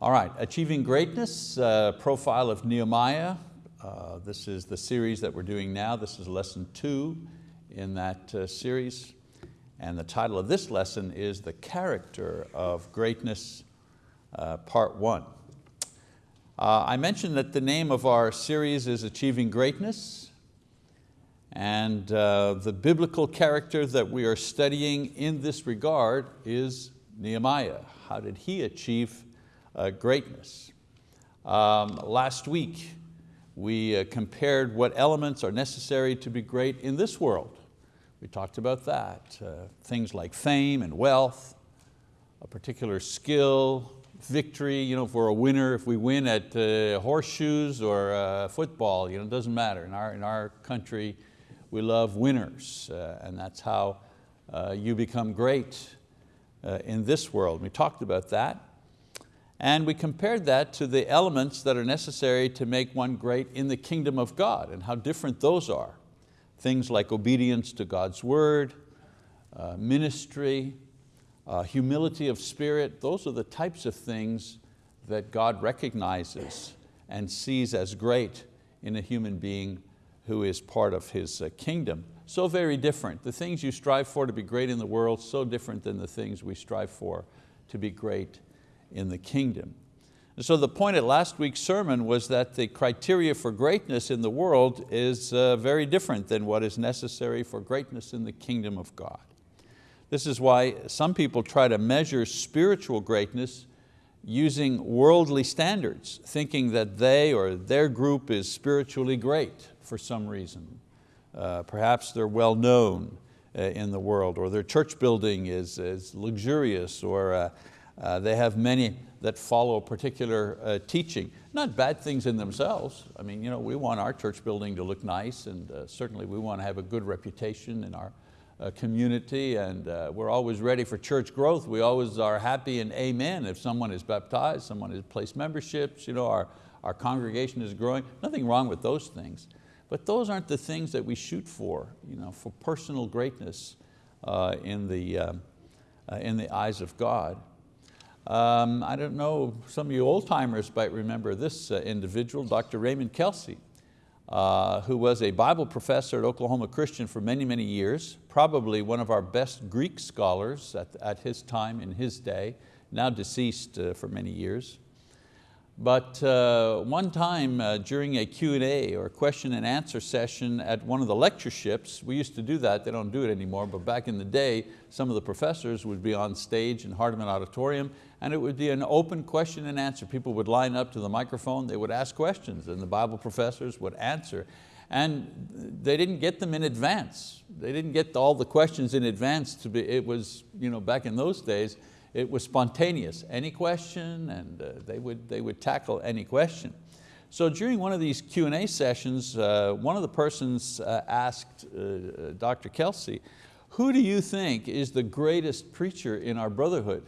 All right, Achieving Greatness, uh, profile of Nehemiah. Uh, this is the series that we're doing now. This is lesson two in that uh, series. And the title of this lesson is The Character of Greatness, uh, part one. Uh, I mentioned that the name of our series is Achieving Greatness. And uh, the biblical character that we are studying in this regard is Nehemiah. How did he achieve greatness. Um, last week, we uh, compared what elements are necessary to be great in this world. We talked about that. Uh, things like fame and wealth, a particular skill, victory, you know, if we're a winner, if we win at uh, horseshoes or uh, football, you know, it doesn't matter. In our, in our country, we love winners, uh, and that's how uh, you become great uh, in this world. We talked about that. And we compared that to the elements that are necessary to make one great in the kingdom of God and how different those are. Things like obedience to God's word, uh, ministry, uh, humility of spirit, those are the types of things that God recognizes and sees as great in a human being who is part of His uh, kingdom. So very different. The things you strive for to be great in the world, so different than the things we strive for to be great in the kingdom. And so the point at last week's sermon was that the criteria for greatness in the world is uh, very different than what is necessary for greatness in the kingdom of God. This is why some people try to measure spiritual greatness using worldly standards, thinking that they or their group is spiritually great for some reason. Uh, perhaps they're well known uh, in the world, or their church building is, is luxurious, or uh, uh, they have many that follow a particular uh, teaching. Not bad things in themselves. I mean, you know, we want our church building to look nice and uh, certainly we want to have a good reputation in our uh, community and uh, we're always ready for church growth. We always are happy and amen if someone is baptized, someone has placed memberships, you know, our, our congregation is growing. Nothing wrong with those things. But those aren't the things that we shoot for, you know, for personal greatness in, the, um, in the eyes of God. Um, I don't know, some of you old timers might remember this uh, individual, Dr. Raymond Kelcy, uh, who was a Bible professor at Oklahoma Christian for many, many years, probably one of our best Greek scholars at, at his time, in his day, now deceased uh, for many years. But uh, one time uh, during a Q&A or question and answer session at one of the lectureships, we used to do that, they don't do it anymore, but back in the day, some of the professors would be on stage in Hardeman Auditorium and it would be an open question and answer. People would line up to the microphone, they would ask questions and the Bible professors would answer. And they didn't get them in advance. They didn't get all the questions in advance to be, it was, you know, back in those days, it was spontaneous, any question, and uh, they, would, they would tackle any question. So during one of these Q&A sessions, uh, one of the persons uh, asked uh, uh, Dr. Kelcy, who do you think is the greatest preacher in our brotherhood?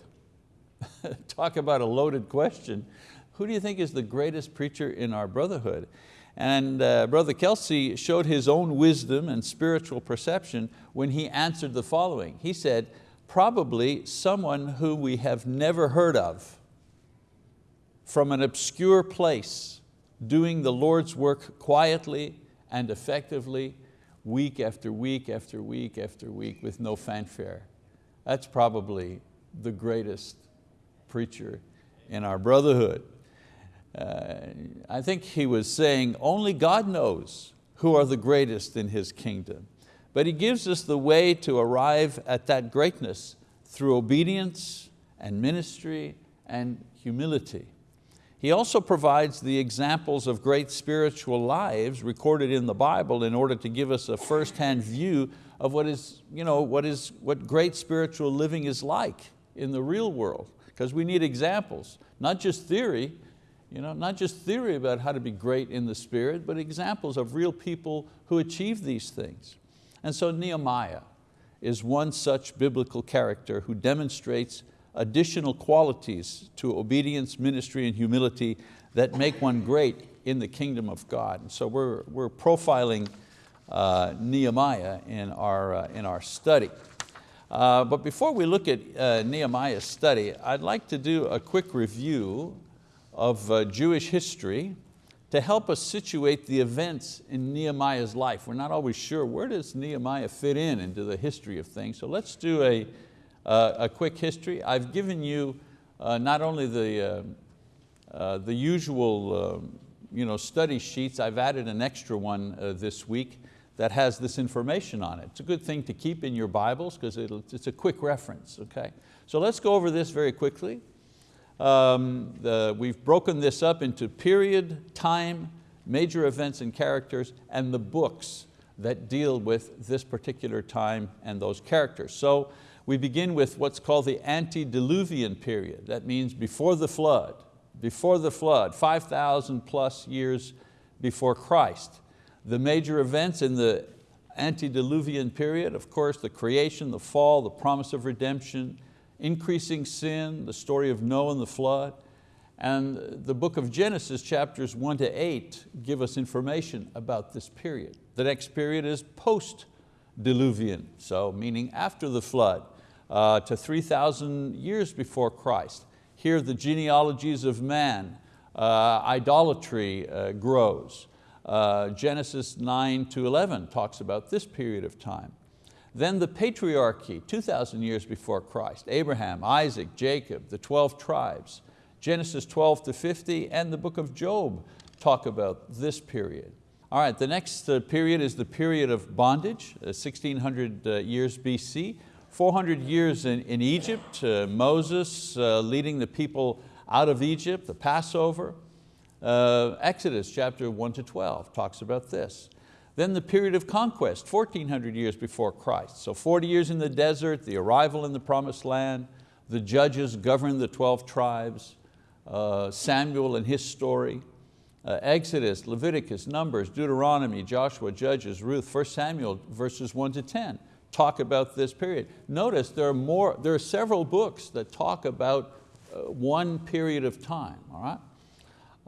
Talk about a loaded question. Who do you think is the greatest preacher in our brotherhood? And uh, Brother Kelcy showed his own wisdom and spiritual perception when he answered the following. He said, probably someone who we have never heard of from an obscure place doing the Lord's work quietly and effectively week after week after week after week with no fanfare. That's probably the greatest preacher in our brotherhood. Uh, I think he was saying only God knows who are the greatest in His kingdom. But He gives us the way to arrive at that greatness through obedience and ministry and humility. He also provides the examples of great spiritual lives recorded in the Bible in order to give us a first-hand view of what, is, you know, what, is, what great spiritual living is like in the real world. Because we need examples, not just theory, you know, not just theory about how to be great in the spirit, but examples of real people who achieve these things. And so Nehemiah is one such biblical character who demonstrates additional qualities to obedience, ministry, and humility that make one great in the kingdom of God. And so we're, we're profiling uh, Nehemiah in our, uh, in our study. Uh, but before we look at uh, Nehemiah's study, I'd like to do a quick review of uh, Jewish history to help us situate the events in Nehemiah's life. We're not always sure where does Nehemiah fit in into the history of things. So let's do a, uh, a quick history. I've given you uh, not only the, uh, uh the usual uh, you know, study sheets, I've added an extra one uh, this week that has this information on it. It's a good thing to keep in your Bibles because it's a quick reference, okay? So let's go over this very quickly. Um, the, we've broken this up into period, time, major events and characters, and the books that deal with this particular time and those characters. So we begin with what's called the antediluvian period. That means before the flood, before the flood, 5,000 plus years before Christ. The major events in the antediluvian period, of course, the creation, the fall, the promise of redemption, increasing sin, the story of Noah and the flood, and the book of Genesis chapters one to eight give us information about this period. The next period is post-diluvian, so meaning after the flood, uh, to 3,000 years before Christ. Here the genealogies of man, uh, idolatry uh, grows. Uh, Genesis 9 to 11 talks about this period of time. Then the patriarchy, 2,000 years before Christ, Abraham, Isaac, Jacob, the 12 tribes, Genesis 12 to 50, and the book of Job talk about this period. All right, the next uh, period is the period of bondage, 1600 uh, uh, years BC, 400 years in, in Egypt, uh, Moses uh, leading the people out of Egypt, the Passover. Uh, Exodus chapter 1 to 12 talks about this. Then the period of conquest, 1400 years before Christ. So 40 years in the desert, the arrival in the promised land, the judges govern the 12 tribes, uh, Samuel and his story, uh, Exodus, Leviticus, Numbers, Deuteronomy, Joshua, Judges, Ruth, 1 Samuel verses 1 to 10 talk about this period. Notice there are, more, there are several books that talk about uh, one period of time, all right?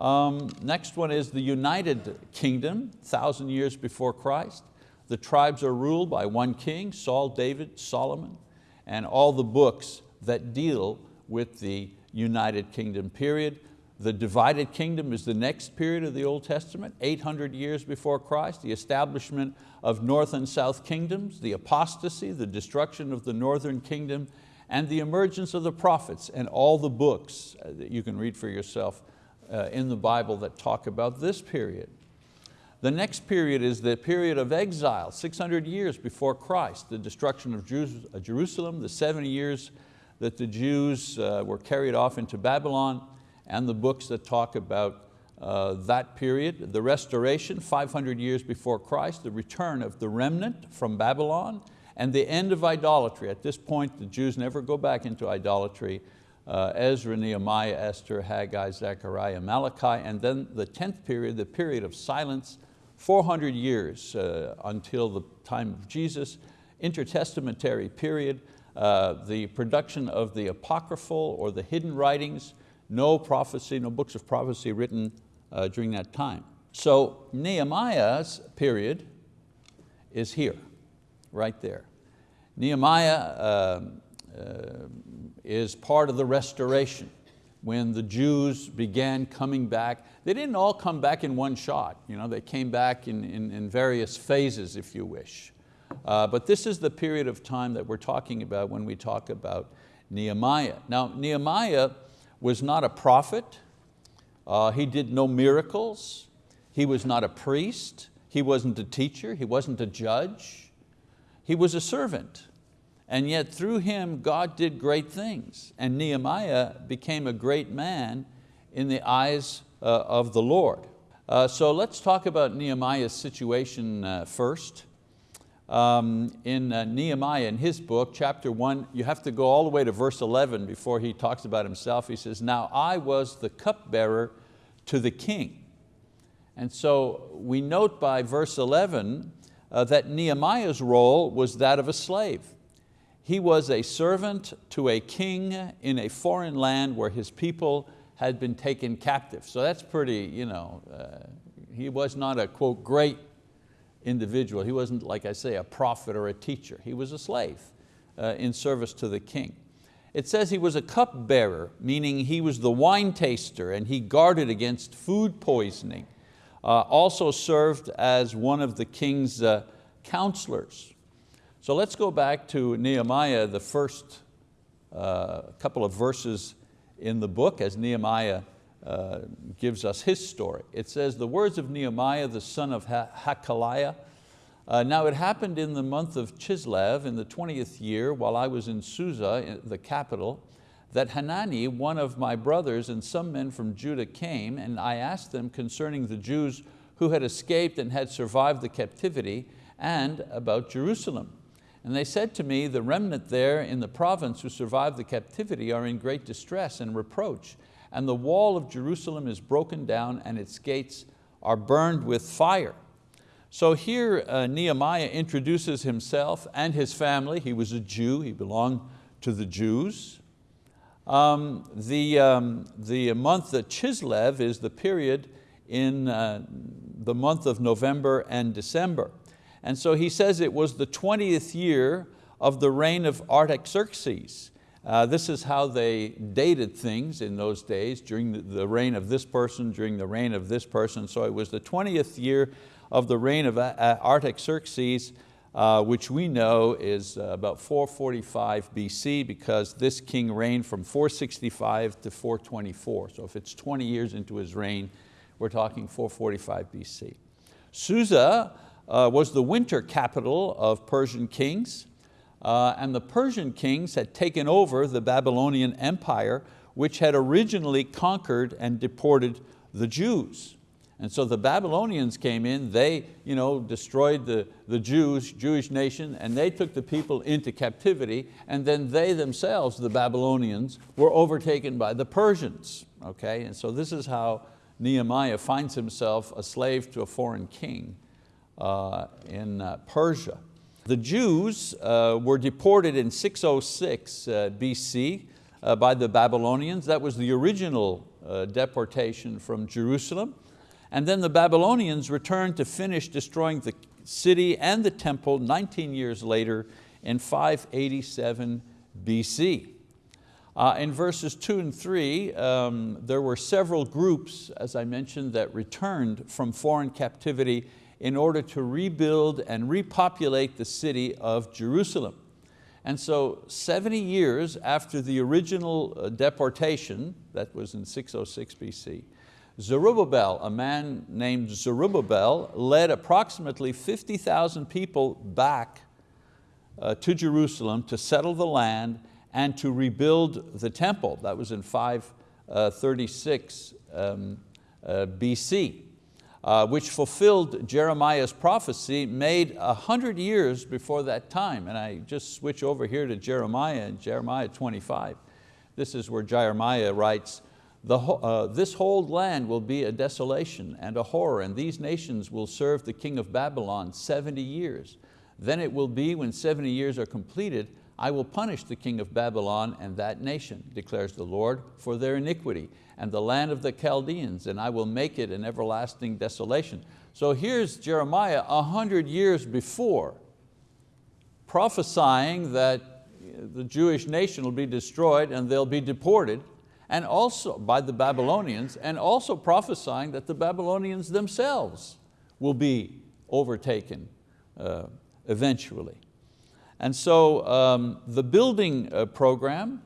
Um, next one is the United Kingdom, thousand years before Christ. The tribes are ruled by one king, Saul, David, Solomon, and all the books that deal with the United Kingdom period. The divided kingdom is the next period of the Old Testament, 800 years before Christ, the establishment of north and south kingdoms, the apostasy, the destruction of the northern kingdom, and the emergence of the prophets and all the books uh, that you can read for yourself uh, in the Bible that talk about this period. The next period is the period of exile, 600 years before Christ, the destruction of uh, Jerusalem, the 70 years that the Jews uh, were carried off into Babylon, and the books that talk about uh, that period, the restoration, 500 years before Christ, the return of the remnant from Babylon, and the end of idolatry. At this point, the Jews never go back into idolatry uh, Ezra, Nehemiah, Esther, Haggai, Zechariah, Malachi, and then the 10th period, the period of silence, 400 years uh, until the time of Jesus, intertestamentary period, uh, the production of the apocryphal or the hidden writings, no prophecy, no books of prophecy written uh, during that time. So Nehemiah's period is here, right there. Nehemiah um, uh, is part of the restoration when the Jews began coming back. They didn't all come back in one shot. You know, they came back in, in, in various phases, if you wish. Uh, but this is the period of time that we're talking about when we talk about Nehemiah. Now, Nehemiah was not a prophet. Uh, he did no miracles. He was not a priest. He wasn't a teacher. He wasn't a judge. He was a servant. And yet through him, God did great things. And Nehemiah became a great man in the eyes uh, of the Lord. Uh, so let's talk about Nehemiah's situation uh, first. Um, in uh, Nehemiah, in his book, chapter one, you have to go all the way to verse 11 before he talks about himself. He says, now I was the cupbearer to the king. And so we note by verse 11 uh, that Nehemiah's role was that of a slave. He was a servant to a king in a foreign land where his people had been taken captive. So that's pretty, you know, uh, he was not a quote, great individual. He wasn't, like I say, a prophet or a teacher. He was a slave uh, in service to the king. It says he was a cupbearer, meaning he was the wine taster and he guarded against food poisoning. Uh, also served as one of the king's uh, counselors. So let's go back to Nehemiah, the first uh, couple of verses in the book as Nehemiah uh, gives us his story. It says, the words of Nehemiah, the son of Hakaliah, uh, now it happened in the month of Chislev in the 20th year while I was in Susa, the capital, that Hanani, one of my brothers and some men from Judah came and I asked them concerning the Jews who had escaped and had survived the captivity and about Jerusalem. And they said to me, the remnant there in the province who survived the captivity are in great distress and reproach, and the wall of Jerusalem is broken down and its gates are burned with fire. So here uh, Nehemiah introduces himself and his family. He was a Jew, he belonged to the Jews. Um, the, um, the month of Chislev is the period in uh, the month of November and December. And so he says it was the 20th year of the reign of Artaxerxes. Uh, this is how they dated things in those days, during the, reign of this person, during the reign of this person. So it was the 20th year of the reign of uh, Artaxerxes, uh, which we know is uh, about 445 BC because this king reigned from 465 to 424. So if it's 20 years into his reign, we're talking 445 BC. Susa uh, was the winter capital of Persian kings, uh, and the Persian kings had taken over the Babylonian empire, which had originally conquered and deported the Jews. And so the Babylonians came in, they you know, destroyed the, the Jews, Jewish nation, and they took the people into captivity, and then they themselves, the Babylonians, were overtaken by the Persians. Okay? And so this is how Nehemiah finds himself a slave to a foreign king in uh, Persia. The Jews uh, were deported in 606 uh, BC uh, by the Babylonians. That was the original uh, deportation from Jerusalem. And then the Babylonians returned to finish destroying the city and the temple 19 years later in 587 BC. Uh, in verses two and three, um, there were several groups, as I mentioned, that returned from foreign captivity in order to rebuild and repopulate the city of Jerusalem. And so 70 years after the original uh, deportation, that was in 606 BC, Zerubbabel, a man named Zerubbabel, led approximately 50,000 people back uh, to Jerusalem to settle the land and to rebuild the temple. That was in 536 uh, um, uh, BC, uh, which fulfilled Jeremiah's prophecy made a hundred years before that time. And I just switch over here to Jeremiah and Jeremiah 25. This is where Jeremiah writes, the, uh, this whole land will be a desolation and a horror, and these nations will serve the king of Babylon 70 years. Then it will be when 70 years are completed, I will punish the king of Babylon and that nation, declares the Lord, for their iniquity, and the land of the Chaldeans, and I will make it an everlasting desolation. So here's Jeremiah a hundred years before, prophesying that the Jewish nation will be destroyed and they'll be deported, and also by the Babylonians, and also prophesying that the Babylonians themselves will be overtaken uh, eventually. And so um, the building uh, program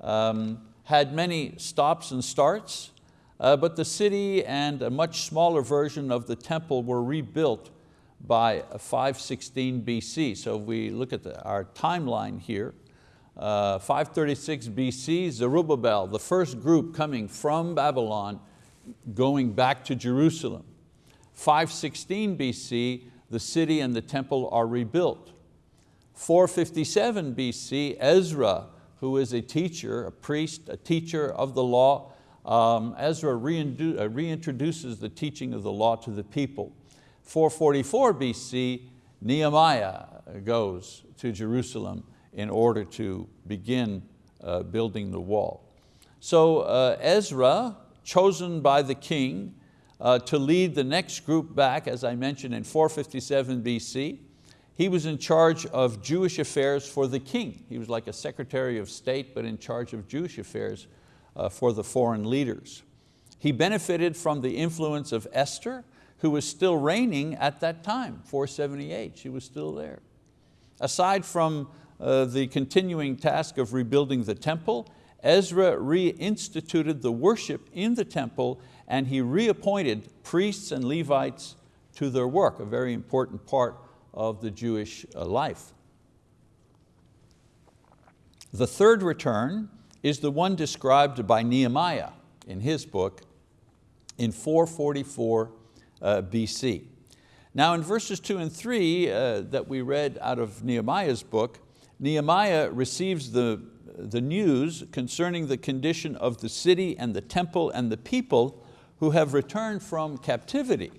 um, had many stops and starts, uh, but the city and a much smaller version of the temple were rebuilt by 516 BC. So if we look at the, our timeline here, uh, 536 BC, Zerubbabel, the first group coming from Babylon, going back to Jerusalem. 516 BC, the city and the temple are rebuilt. 457 BC, Ezra, who is a teacher, a priest, a teacher of the law, um, Ezra uh, reintroduces the teaching of the law to the people. 444 BC, Nehemiah goes to Jerusalem in order to begin uh, building the wall. So uh, Ezra, chosen by the king uh, to lead the next group back, as I mentioned in 457 BC, He was in charge of Jewish affairs for the king. He was like a secretary of state, but in charge of Jewish affairs uh, for the foreign leaders. He benefited from the influence of Esther, who was still reigning at that time, 478, she was still there. Aside from uh, the continuing task of rebuilding the temple, Ezra reinstituted the worship in the temple and he reappointed priests and Levites to their work, a very important part of the Jewish uh, life. The third return is the one described by Nehemiah in his book in 444 uh, BC. Now in verses two and three uh, that we read out of Nehemiah's book, Nehemiah receives the, the news concerning the condition of the city and the temple and the people who have returned from captivity.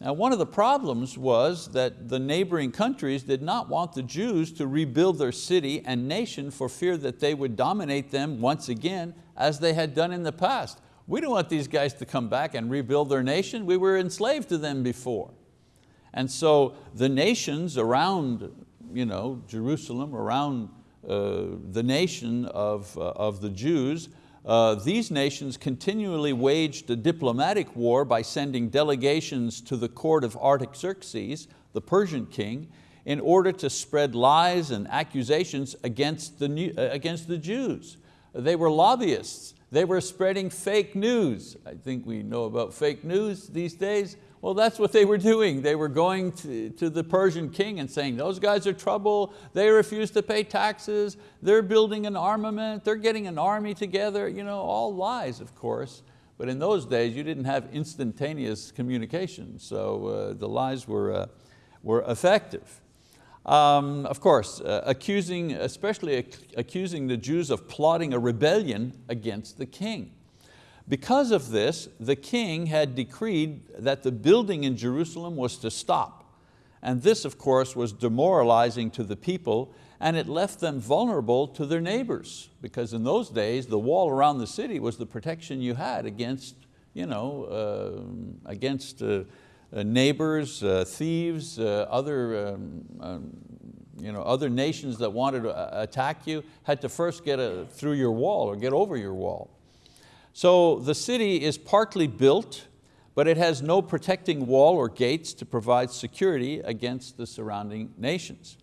Now one of the problems was that the neighboring countries did not want the Jews to rebuild their city and nation for fear that they would dominate them once again as they had done in the past. We don't want these guys to come back and rebuild their nation. We were enslaved to them before. And so the nations around you know, Jerusalem, around uh, the nation of, uh, of the Jews, uh, these nations continually waged a diplomatic war by sending delegations to the court of Artaxerxes, the Persian king, in order to spread lies and accusations against the, uh, against the Jews. They were lobbyists. They were spreading fake news. I think we know about fake news these days. Well, that's what they were doing. They were going to, to the Persian king and saying, those guys are trouble, they refuse to pay taxes, they're building an armament, they're getting an army together, you know, all lies, of course. But in those days, you didn't have instantaneous communication, so uh, the lies were, uh, were effective. Um, of course, uh, accusing, especially ac accusing the Jews of plotting a rebellion against the king. Because of this, the king had decreed that the building in Jerusalem was to stop. And this, of course, was demoralizing to the people and it left them vulnerable to their neighbors because in those days, the wall around the city was the protection you had against, you know, uh, against uh, neighbors, uh, thieves, uh, other, um, um, you know, other nations that wanted to uh, attack you had to first get a, through your wall or get over your wall. So the city is partly built, but it has no protecting wall or gates to provide security against the surrounding nations.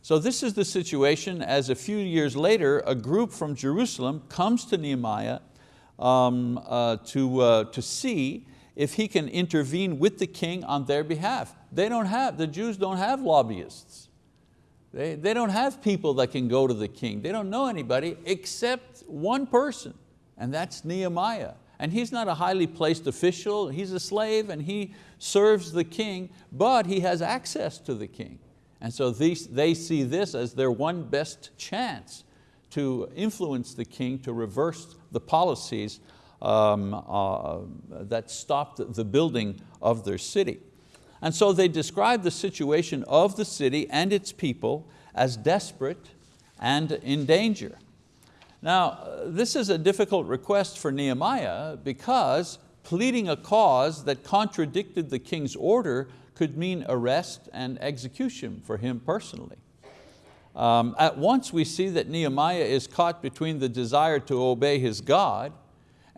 So this is the situation as a few years later, a group from Jerusalem comes to Nehemiah um, uh, to, uh, to see if he can intervene with the king on their behalf. They don't have, the Jews don't have lobbyists. They, they don't have people that can go to the king. They don't know anybody except one person and that's Nehemiah. And he's not a highly placed official, he's a slave and he serves the king, but he has access to the king. And so these, they see this as their one best chance to influence the king to reverse the policies um, uh, that stopped the building of their city. And so they describe the situation of the city and its people as desperate and in danger. Now, this is a difficult request for Nehemiah because pleading a cause that contradicted the king's order could mean arrest and execution for him personally. Um, at once we see that Nehemiah is caught between the desire to obey his God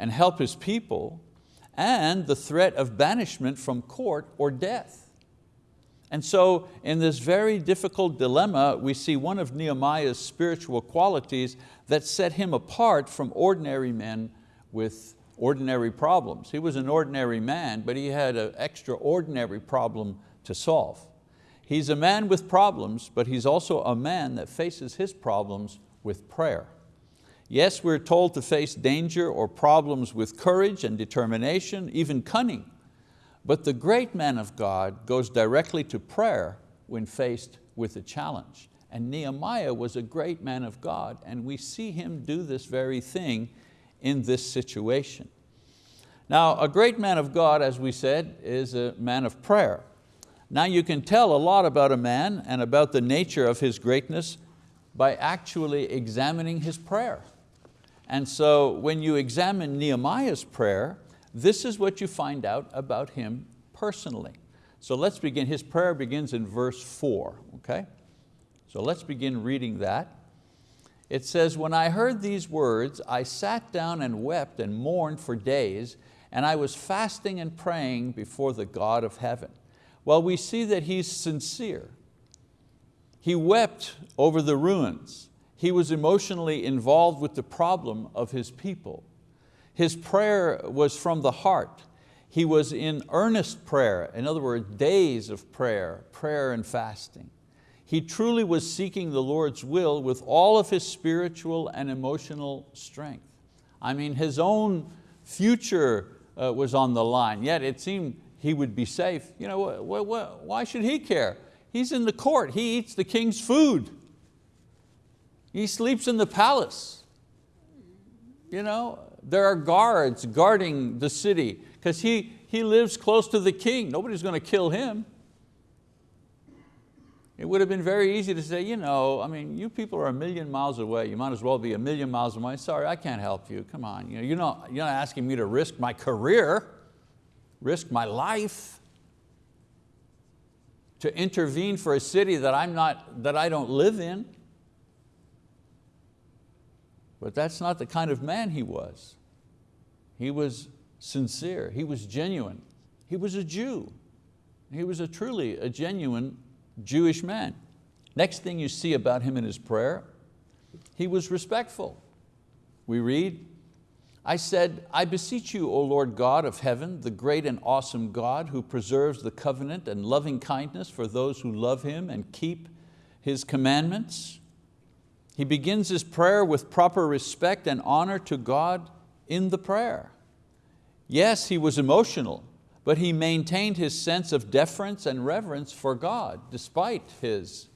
and help his people and the threat of banishment from court or death. And so in this very difficult dilemma, we see one of Nehemiah's spiritual qualities that set him apart from ordinary men with ordinary problems. He was an ordinary man, but he had an extraordinary problem to solve. He's a man with problems, but he's also a man that faces his problems with prayer. Yes, we're told to face danger or problems with courage and determination, even cunning. But the great man of God goes directly to prayer when faced with a challenge. And Nehemiah was a great man of God and we see him do this very thing in this situation. Now, a great man of God, as we said, is a man of prayer. Now you can tell a lot about a man and about the nature of his greatness by actually examining his prayer. And so when you examine Nehemiah's prayer, this is what you find out about him personally. So let's begin, his prayer begins in verse four, okay? So let's begin reading that. It says, when I heard these words, I sat down and wept and mourned for days, and I was fasting and praying before the God of heaven. Well, we see that he's sincere. He wept over the ruins. He was emotionally involved with the problem of his people. His prayer was from the heart. He was in earnest prayer, in other words, days of prayer, prayer and fasting. He truly was seeking the Lord's will with all of his spiritual and emotional strength. I mean, his own future uh, was on the line, yet it seemed he would be safe. You know, wh wh why should he care? He's in the court, he eats the king's food. He sleeps in the palace. You know, there are guards guarding the city because he, he lives close to the king. Nobody's going to kill him. It would have been very easy to say, you know, I mean, you people are a million miles away. You might as well be a million miles away. Sorry, I can't help you. Come on, you know, you're, not, you're not asking me to risk my career, risk my life to intervene for a city that, I'm not, that I don't live in. But that's not the kind of man he was. He was sincere, he was genuine. He was a Jew. He was a truly a genuine Jewish man. Next thing you see about him in his prayer, he was respectful. We read, I said, I beseech you, O Lord God of heaven, the great and awesome God who preserves the covenant and loving kindness for those who love Him and keep His commandments. He begins his prayer with proper respect and honor to God in the prayer. Yes, he was emotional, but he maintained his sense of deference and reverence for God despite his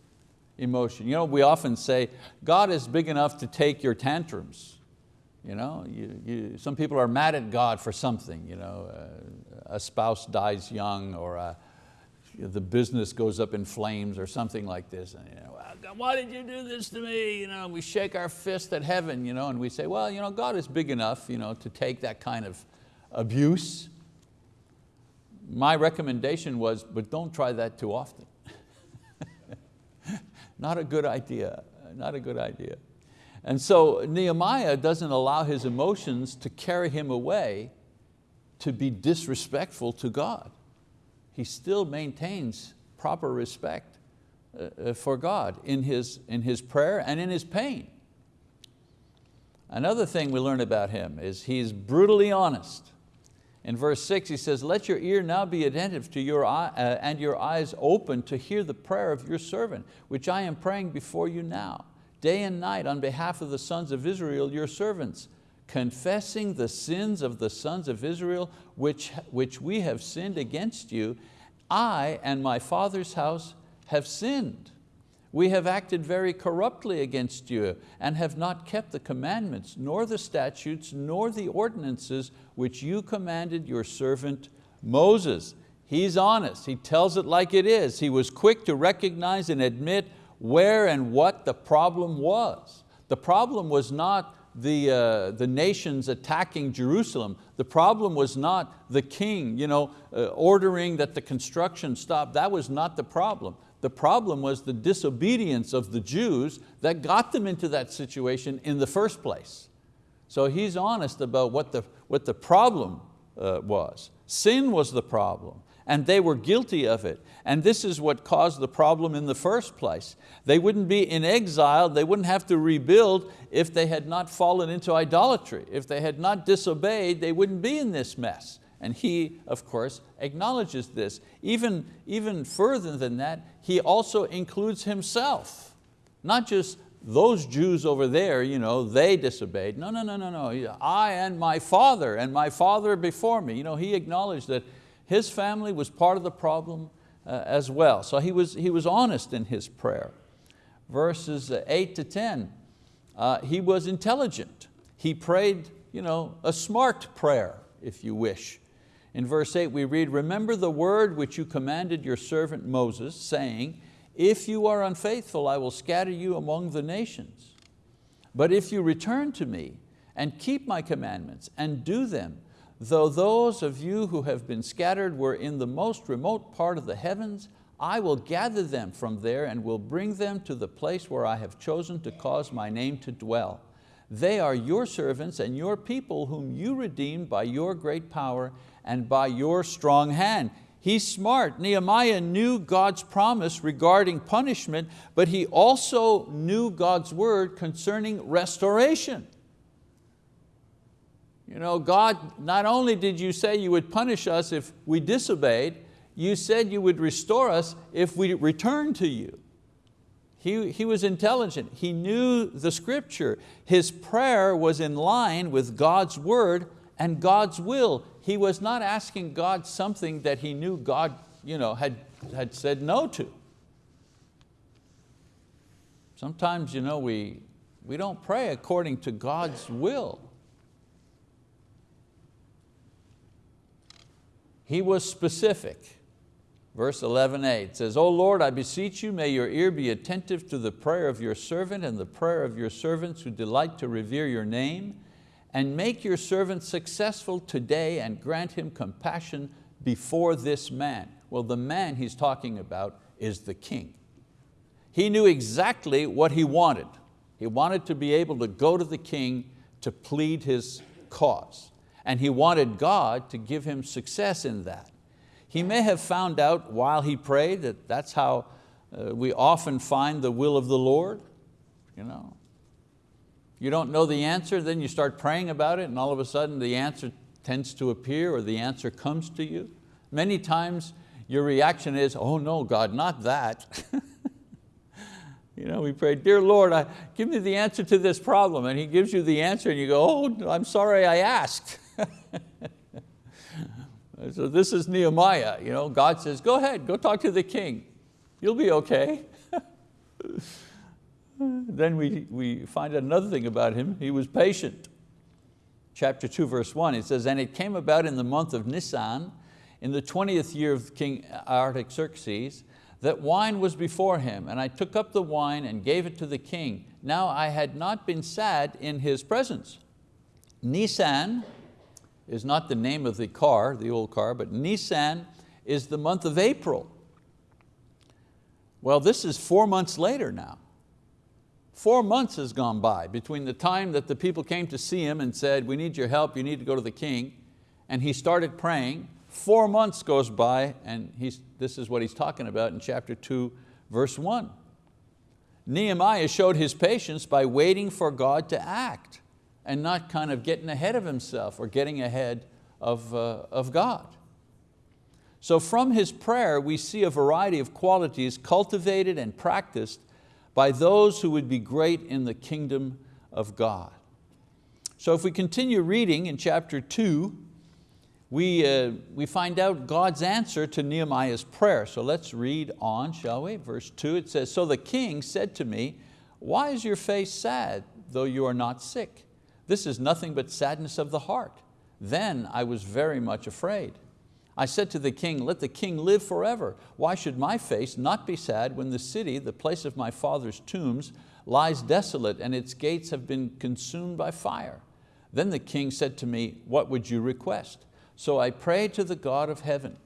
emotion. You know, we often say, God is big enough to take your tantrums. You know, you, you, some people are mad at God for something. You know, uh, a spouse dies young or a, the business goes up in flames or something like this. And, you know, why did you do this to me? You know, we shake our fist at heaven you know, and we say, well, you know, God is big enough you know, to take that kind of abuse. My recommendation was, but don't try that too often. not a good idea, not a good idea. And so Nehemiah doesn't allow his emotions to carry him away to be disrespectful to God he still maintains proper respect uh, uh, for God in his, in his prayer and in his pain. Another thing we learn about him is he's brutally honest. In verse six he says, let your ear now be attentive to your eye, uh, and your eyes open to hear the prayer of your servant, which I am praying before you now, day and night on behalf of the sons of Israel, your servants, confessing the sins of the sons of Israel which, which we have sinned against you, I and my father's house have sinned. We have acted very corruptly against you and have not kept the commandments, nor the statutes, nor the ordinances which you commanded your servant Moses. He's honest, he tells it like it is. He was quick to recognize and admit where and what the problem was. The problem was not the, uh, the nations attacking Jerusalem. The problem was not the king you know, uh, ordering that the construction stop. That was not the problem. The problem was the disobedience of the Jews that got them into that situation in the first place. So he's honest about what the, what the problem uh, was. Sin was the problem and they were guilty of it. And this is what caused the problem in the first place. They wouldn't be in exile, they wouldn't have to rebuild if they had not fallen into idolatry. If they had not disobeyed, they wouldn't be in this mess. And he, of course, acknowledges this. Even, even further than that, he also includes himself. Not just those Jews over there, you know, they disobeyed. No, no, no, no, no. I and my father and my father before me. You know, he acknowledged that his family was part of the problem uh, as well. So he was, he was honest in his prayer. Verses uh, eight to 10, uh, he was intelligent. He prayed you know, a smart prayer, if you wish. In verse eight we read, remember the word which you commanded your servant Moses, saying, if you are unfaithful, I will scatter you among the nations. But if you return to me and keep my commandments and do them, though those of you who have been scattered were in the most remote part of the heavens, I will gather them from there and will bring them to the place where I have chosen to cause my name to dwell. They are your servants and your people whom you redeemed by your great power and by your strong hand. He's smart. Nehemiah knew God's promise regarding punishment, but he also knew God's word concerning restoration. You know, God, not only did you say you would punish us if we disobeyed, you said you would restore us if we return to you. He, he was intelligent, he knew the scripture. His prayer was in line with God's word and God's will. He was not asking God something that he knew God you know, had, had said no to. Sometimes you know, we, we don't pray according to God's will. He was specific. Verse 11a, says, O Lord, I beseech you, may your ear be attentive to the prayer of your servant and the prayer of your servants who delight to revere your name, and make your servant successful today and grant him compassion before this man. Well, the man he's talking about is the king. He knew exactly what he wanted. He wanted to be able to go to the king to plead his cause. And he wanted God to give him success in that. He may have found out while he prayed that that's how uh, we often find the will of the Lord. You, know. you don't know the answer, then you start praying about it and all of a sudden the answer tends to appear or the answer comes to you. Many times your reaction is, oh no, God, not that. you know, we pray, dear Lord, I, give me the answer to this problem. And He gives you the answer and you go, oh, I'm sorry I asked. So this is Nehemiah. You know, God says, go ahead, go talk to the king. You'll be okay. then we, we find another thing about him. He was patient. Chapter 2, verse 1, it says, And it came about in the month of Nisan, in the 20th year of King Artaxerxes, that wine was before him, and I took up the wine and gave it to the king. Now I had not been sad in his presence. Nisan is not the name of the car, the old car, but Nisan is the month of April. Well, this is four months later now. Four months has gone by between the time that the people came to see him and said, we need your help, you need to go to the king, and he started praying. Four months goes by and he's, this is what he's talking about in chapter two, verse one. Nehemiah showed his patience by waiting for God to act and not kind of getting ahead of himself or getting ahead of, uh, of God. So from his prayer, we see a variety of qualities cultivated and practiced by those who would be great in the kingdom of God. So if we continue reading in chapter two, we, uh, we find out God's answer to Nehemiah's prayer. So let's read on, shall we? Verse two, it says, So the king said to me, why is your face sad, though you are not sick? This is nothing but sadness of the heart. Then I was very much afraid. I said to the king, let the king live forever. Why should my face not be sad when the city, the place of my father's tombs, lies desolate and its gates have been consumed by fire? Then the king said to me, what would you request? So I prayed to the God of heaven.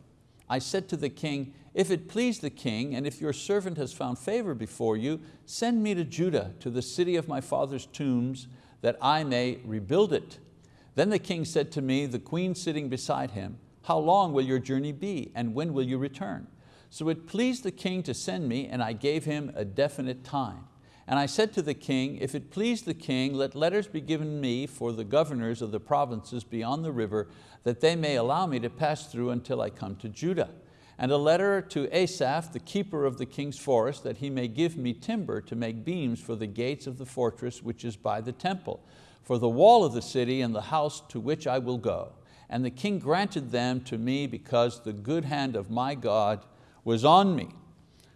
I said to the king, if it please the king, and if your servant has found favor before you, send me to Judah, to the city of my father's tombs, that I may rebuild it. Then the king said to me, the queen sitting beside him, how long will your journey be and when will you return? So it pleased the king to send me and I gave him a definite time. And I said to the king, if it please the king, let letters be given me for the governors of the provinces beyond the river, that they may allow me to pass through until I come to Judah. And a letter to Asaph, the keeper of the king's forest, that he may give me timber to make beams for the gates of the fortress which is by the temple, for the wall of the city and the house to which I will go. And the king granted them to me because the good hand of my God was on me.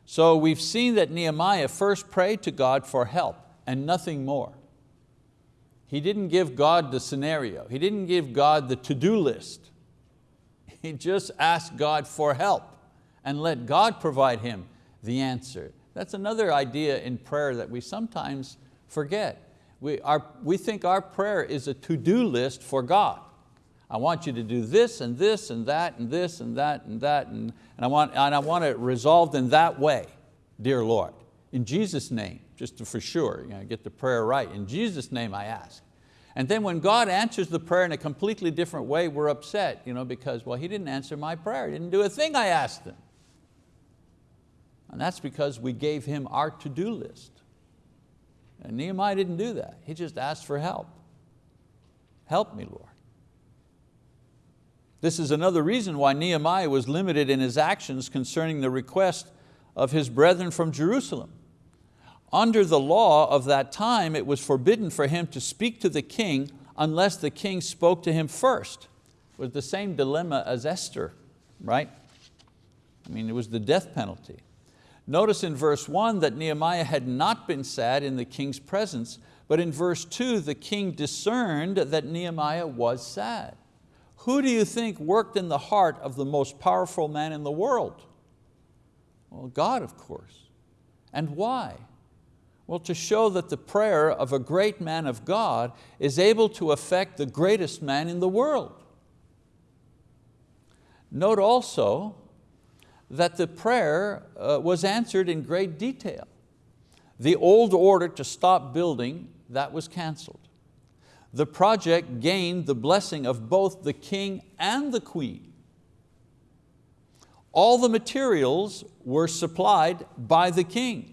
So we've seen that Nehemiah first prayed to God for help and nothing more. He didn't give God the scenario. He didn't give God the to-do list. He just asked God for help and let God provide him the answer. That's another idea in prayer that we sometimes forget. We, our, we think our prayer is a to-do list for God. I want you to do this and this and that and this and that and that and, and, I, want, and I want it resolved in that way, dear Lord. In Jesus' name, just to for sure, you know, get the prayer right. In Jesus' name I ask. And then when God answers the prayer in a completely different way, we're upset you know, because, well, He didn't answer my prayer. He didn't do a thing I asked Him. And that's because we gave Him our to-do list. And Nehemiah didn't do that. He just asked for help. Help me, Lord. This is another reason why Nehemiah was limited in his actions concerning the request of his brethren from Jerusalem. Under the law of that time, it was forbidden for him to speak to the king unless the king spoke to him first. It was the same dilemma as Esther, right? I mean, it was the death penalty. Notice in verse one that Nehemiah had not been sad in the king's presence, but in verse two, the king discerned that Nehemiah was sad. Who do you think worked in the heart of the most powerful man in the world? Well, God, of course. And why? Well, to show that the prayer of a great man of God is able to affect the greatest man in the world. Note also that the prayer uh, was answered in great detail. The old order to stop building, that was canceled. The project gained the blessing of both the king and the queen. All the materials were supplied by the king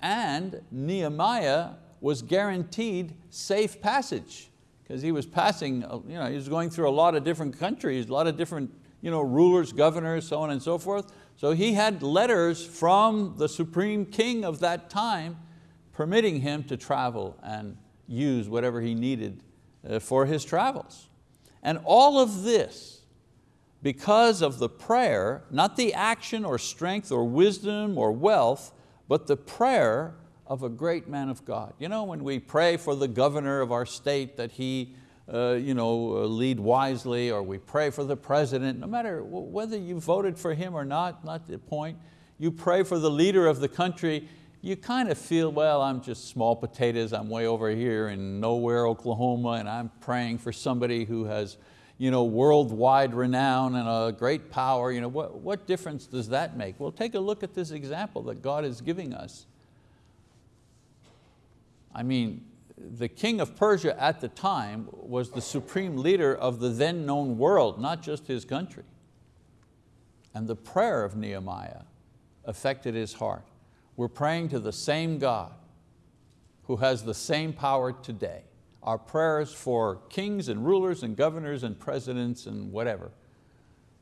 and Nehemiah was guaranteed safe passage because he was passing, you know, he was going through a lot of different countries, a lot of different you know, rulers, governors, so on and so forth. So he had letters from the supreme king of that time permitting him to travel and use whatever he needed uh, for his travels. And all of this, because of the prayer, not the action or strength or wisdom or wealth, but the prayer of a great man of God. You know, when we pray for the governor of our state that he uh, you know, uh, lead wisely, or we pray for the president, no matter whether you voted for him or not, not the point, you pray for the leader of the country, you kind of feel, well, I'm just small potatoes, I'm way over here in nowhere, Oklahoma, and I'm praying for somebody who has you know, worldwide renown and a great power, you know, what, what difference does that make? Well, take a look at this example that God is giving us. I mean, the king of Persia at the time was the supreme leader of the then known world, not just his country. And the prayer of Nehemiah affected his heart. We're praying to the same God who has the same power today our prayers for kings and rulers and governors and presidents and whatever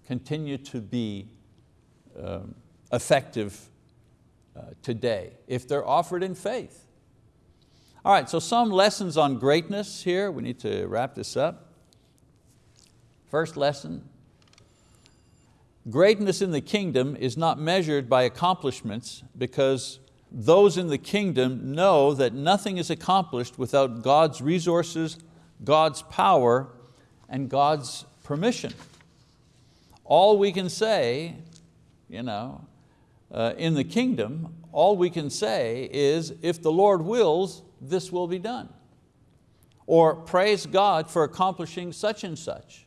continue to be um, effective uh, today if they're offered in faith. All right, so some lessons on greatness here. We need to wrap this up. First lesson, greatness in the kingdom is not measured by accomplishments because those in the kingdom know that nothing is accomplished without God's resources, God's power, and God's permission. All we can say, you know, uh, in the kingdom, all we can say is, if the Lord wills, this will be done. Or praise God for accomplishing such and such.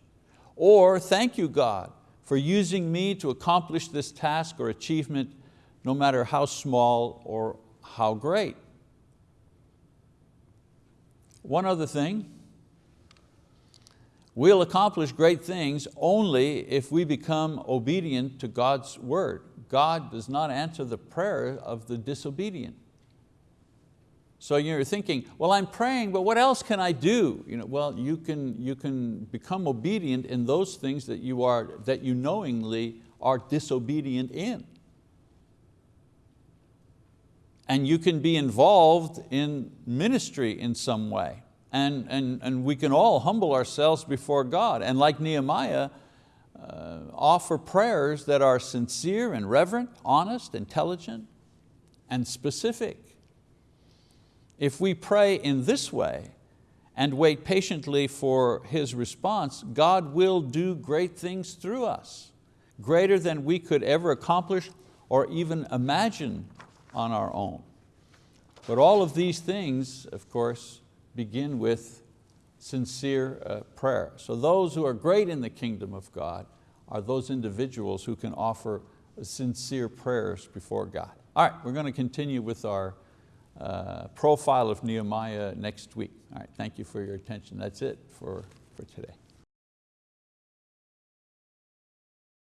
Or thank you God for using me to accomplish this task or achievement no matter how small or how great. One other thing, we'll accomplish great things only if we become obedient to God's word. God does not answer the prayer of the disobedient. So you're thinking, well, I'm praying, but what else can I do? You know, well, you can, you can become obedient in those things that you, are, that you knowingly are disobedient in and you can be involved in ministry in some way. And, and, and we can all humble ourselves before God. And like Nehemiah, uh, offer prayers that are sincere and reverent, honest, intelligent, and specific. If we pray in this way and wait patiently for His response, God will do great things through us, greater than we could ever accomplish or even imagine on our own. But all of these things, of course, begin with sincere uh, prayer. So those who are great in the kingdom of God are those individuals who can offer sincere prayers before God. All right, we're going to continue with our uh, profile of Nehemiah next week. All right, thank you for your attention. That's it for, for today.